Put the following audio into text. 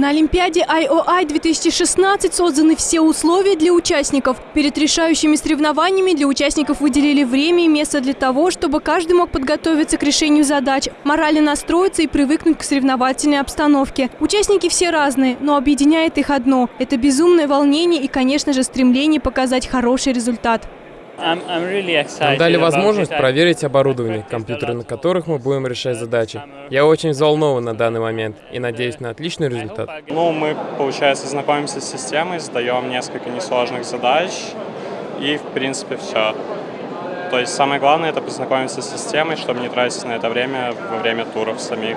На Олимпиаде IOI 2016 созданы все условия для участников. Перед решающими соревнованиями для участников выделили время и место для того, чтобы каждый мог подготовиться к решению задач, морально настроиться и привыкнуть к соревновательной обстановке. Участники все разные, но объединяет их одно – это безумное волнение и, конечно же, стремление показать хороший результат. Нам дали возможность проверить оборудование, компьютеры на которых мы будем решать задачи. Я очень взволнован на данный момент и надеюсь на отличный результат. Ну, мы, получается, знакомимся с системой, сдаем несколько несложных задач и, в принципе, все. То есть самое главное – это познакомиться с системой, чтобы не тратить на это время во время туров самих.